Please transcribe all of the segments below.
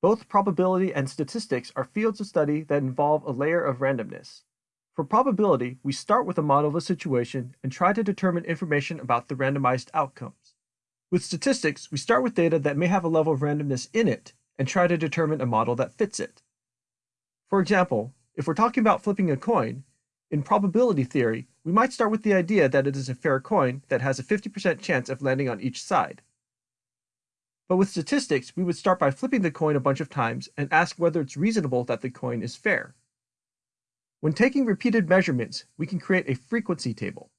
Both probability and statistics are fields of study that involve a layer of randomness. For probability, we start with a model of a situation and try to determine information about the randomized outcomes. With statistics, we start with data that may have a level of randomness in it and try to determine a model that fits it. For example, if we're talking about flipping a coin, in probability theory, we might start with the idea that it is a fair coin that has a 50% chance of landing on each side. But with statistics, we would start by flipping the coin a bunch of times and ask whether it's reasonable that the coin is fair. When taking repeated measurements, we can create a frequency table.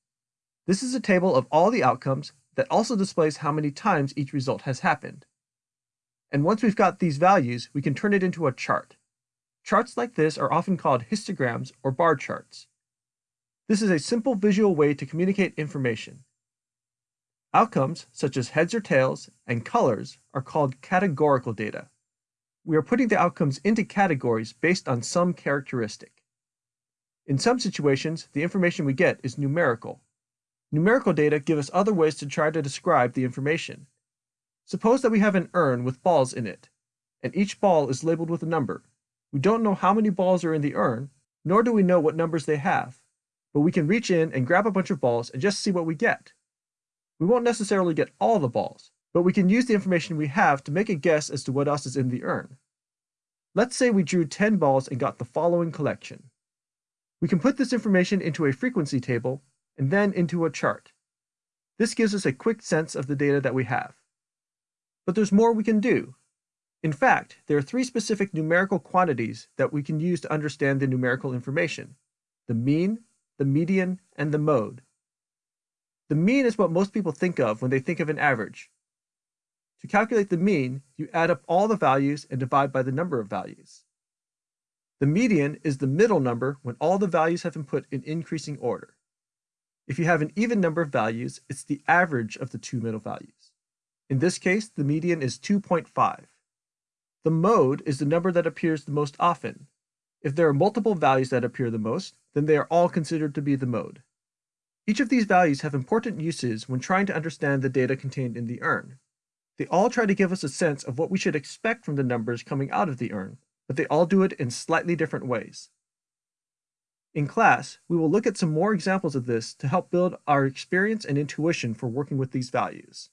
This is a table of all the outcomes that also displays how many times each result has happened. And once we've got these values, we can turn it into a chart. Charts like this are often called histograms or bar charts. This is a simple visual way to communicate information. Outcomes, such as heads or tails, and colors, are called categorical data. We are putting the outcomes into categories based on some characteristic. In some situations, the information we get is numerical. Numerical data give us other ways to try to describe the information. Suppose that we have an urn with balls in it, and each ball is labeled with a number. We don't know how many balls are in the urn, nor do we know what numbers they have, but we can reach in and grab a bunch of balls and just see what we get. We won't necessarily get all the balls, but we can use the information we have to make a guess as to what else is in the urn. Let's say we drew 10 balls and got the following collection. We can put this information into a frequency table and then into a chart. This gives us a quick sense of the data that we have. But there's more we can do. In fact, there are three specific numerical quantities that we can use to understand the numerical information. The mean, the median, and the mode. The mean is what most people think of when they think of an average. To calculate the mean, you add up all the values and divide by the number of values. The median is the middle number when all the values have been put in increasing order. If you have an even number of values, it's the average of the two middle values. In this case, the median is 2.5. The mode is the number that appears the most often. If there are multiple values that appear the most, then they are all considered to be the mode. Each of these values have important uses when trying to understand the data contained in the urn. They all try to give us a sense of what we should expect from the numbers coming out of the urn, but they all do it in slightly different ways. In class, we will look at some more examples of this to help build our experience and intuition for working with these values.